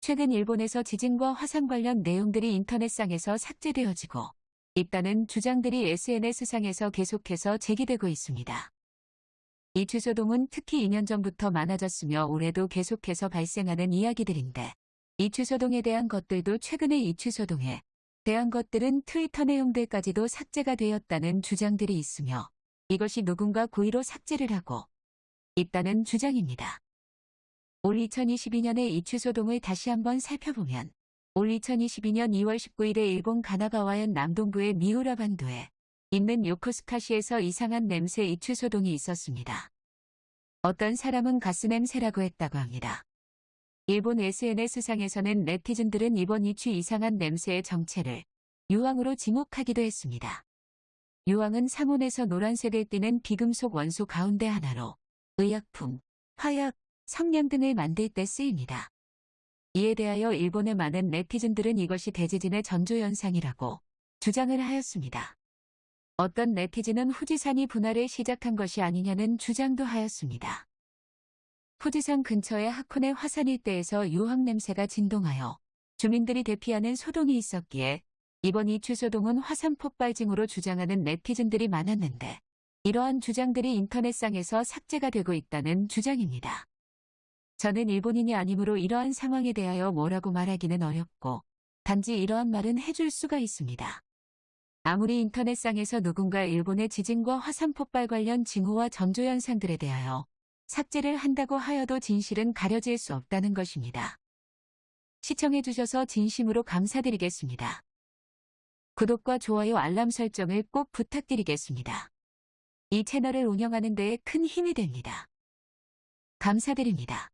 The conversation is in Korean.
최근 일본에서 지진과 화산 관련 내용들이 인터넷상에서 삭제되어지고 있다는 주장들이 SNS상에서 계속해서 제기되고 있습니다. 이 취소동은 특히 2년 전부터 많아졌으며 올해도 계속해서 발생하는 이야기들인데 이 취소동에 대한 것들도 최근에 이 취소동에 대한 것들은 트위터 내용들까지도 삭제가 되었다는 주장들이 있으며 이것이 누군가 고의로 삭제를 하고 있다는 주장입니다. 올 2022년의 이 취소동을 다시 한번 살펴보면 올 2022년 2월 19일에 일본 가나가와현 남동부의 미우라 반도에 있는 요코스카시에서 이상한 냄새 이 취소동이 있었습니다. 어떤 사람은 가스 냄새라고 했다고 합니다. 일본 SNS상에서는 네티즌들은 이번 이취 이상한 냄새의 정체를 유황으로 지목하기도 했습니다. 유황은 상온에서 노란색을 띠는 비금속 원소 가운데 하나로 의약품, 화약, 성냥 등을 만들 때 쓰입니다. 이에 대하여 일본의 많은 네티즌들은 이것이 대지진의 전조현상이라고 주장을 하였습니다. 어떤 네티즌은 후지산이 분화를 시작한 것이 아니냐는 주장도 하였습니다. 후지산 근처의 하코네 화산 일대에서 유황 냄새가 진동하여 주민들이 대피하는 소동이 있었기에 이번 이 취소동은 화산 폭발징후로 주장하는 네티즌들이 많았는데 이러한 주장들이 인터넷상에서 삭제가 되고 있다는 주장입니다. 저는 일본인이 아니므로 이러한 상황에 대하여 뭐라고 말하기는 어렵고 단지 이러한 말은 해줄 수가 있습니다. 아무리 인터넷상에서 누군가 일본의 지진과 화산 폭발 관련 징후와 전조 현상들에 대하여 삭제를 한다고 하여도 진실은 가려질 수 없다는 것입니다. 시청해주셔서 진심으로 감사드리겠습니다. 구독과 좋아요 알람 설정을 꼭 부탁드리겠습니다. 이 채널을 운영하는 데에 큰 힘이 됩니다. 감사드립니다.